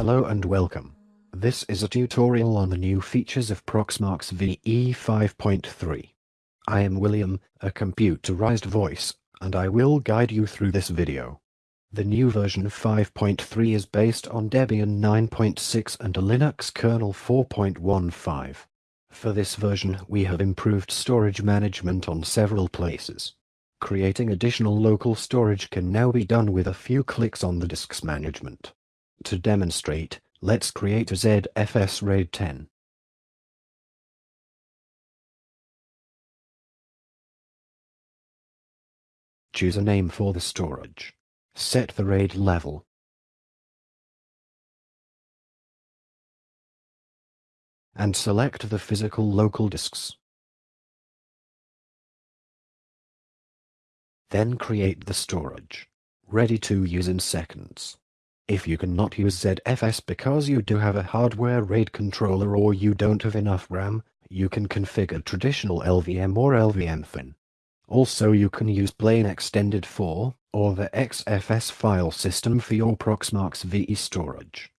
Hello and welcome. This is a tutorial on the new features of Proxmox VE 5.3. I am William, a computerized voice, and I will guide you through this video. The new version of 5.3 is based on Debian 9.6 and a Linux kernel 4.15. For this version, we have improved storage management on several places. Creating additional local storage can now be done with a few clicks on the disk's management. To demonstrate, let's create a ZFS RAID 10. Choose a name for the storage. Set the RAID level. And select the physical local disks. Then create the storage. Ready to use in seconds. If you cannot use ZFS because you do have a hardware RAID controller or you don't have enough RAM, you can configure traditional LVM or LVM-Thin. Also you can use plain extended 4 or the XFS file system for your Proxmox VE storage.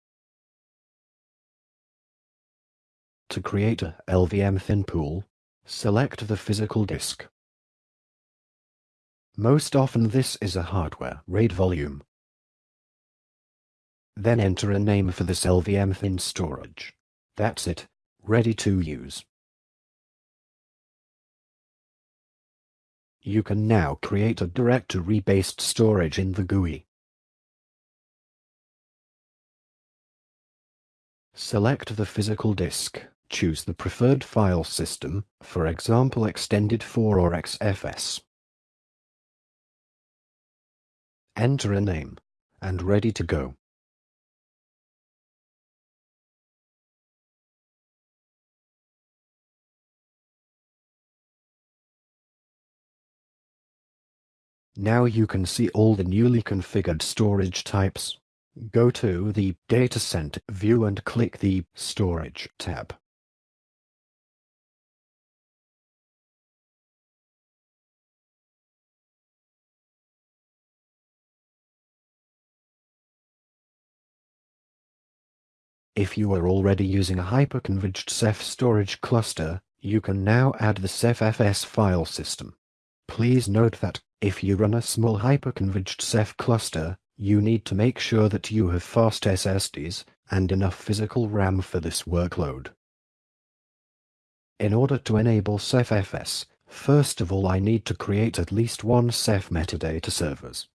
To create a LVM-Thin pool, select the physical disk. Most often this is a hardware RAID volume. Then enter a name for this LVM-Thin storage. That's it, ready to use. You can now create a directory-based storage in the GUI. Select the physical disk, choose the preferred file system, for example Extended 4 or XFS. Enter a name, and ready to go. Now you can see all the newly configured storage types. Go to the Data Center view and click the Storage tab. If you are already using a hyperconverged Ceph storage cluster, you can now add the CephFS file system. Please note that, if you run a small hyperconverged Ceph cluster, you need to make sure that you have fast SSDs and enough physical RAM for this workload. In order to enable CephFS, first of all I need to create at least one Ceph metadata servers.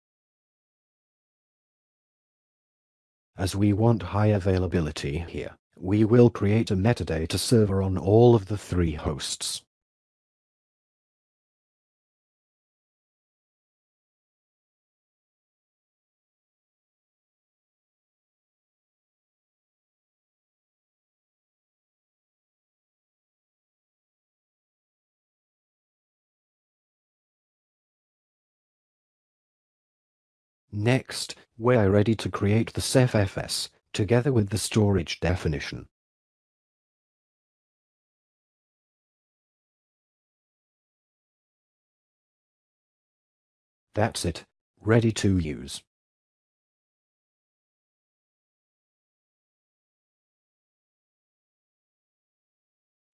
As we want high availability here, we will create a metadata server on all of the three hosts. Next, we are ready to create the CephFS, together with the storage definition. That's it, ready to use.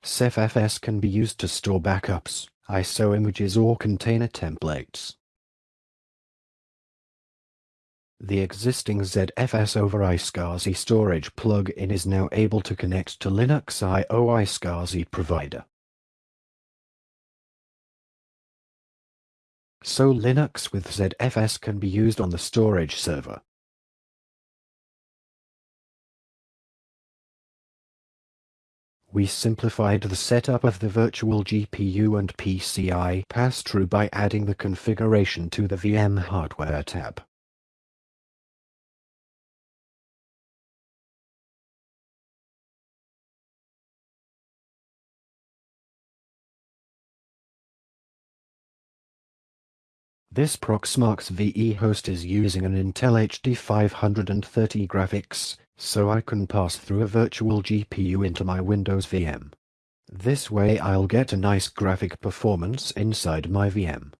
CephFS can be used to store backups, ISO images or container templates. The existing ZFS over iSCSI storage plug-in is now able to connect to Linux IO iSCSI provider. So Linux with ZFS can be used on the storage server. We simplified the setup of the virtual GPU and PCI pass-through by adding the configuration to the VM hardware tab. This Proxmox VE host is using an Intel HD 530 graphics, so I can pass through a virtual GPU into my Windows VM. This way I'll get a nice graphic performance inside my VM.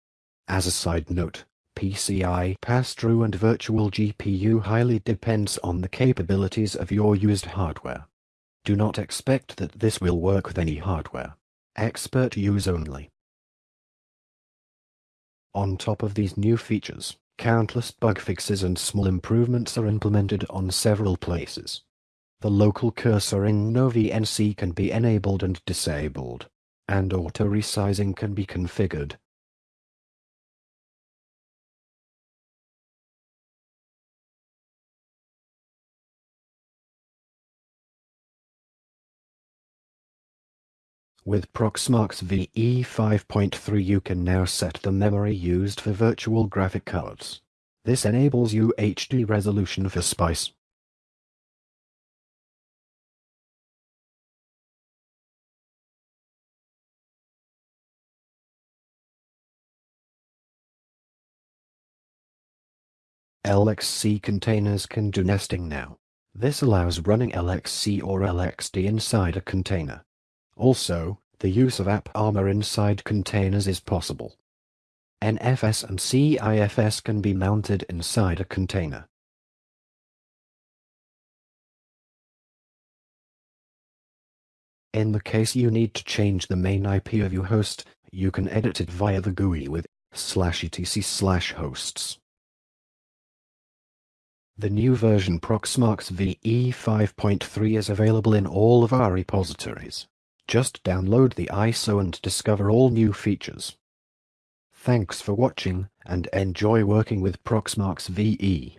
As a side note, PCI pass-through and virtual GPU highly depends on the capabilities of your used hardware. Do not expect that this will work with any hardware. Expert use only. On top of these new features, countless bug fixes and small improvements are implemented on several places. The local cursor in NoVNC can be enabled and disabled, and auto-resizing can be configured. With Proxmox VE 5.3 you can now set the memory used for virtual graphic cards. This enables UHD resolution for SPICE. LXC containers can do nesting now. This allows running LXC or LXD inside a container. Also, the use of AppArmor inside containers is possible. NFS and CIFS can be mounted inside a container. In the case you need to change the main IP of your host, you can edit it via the GUI with slash etc slash hosts. The new version Proxmox VE 5.3 is available in all of our repositories. Just download the ISO and discover all new features. Thanks for watching, and enjoy working with Proxmox VE.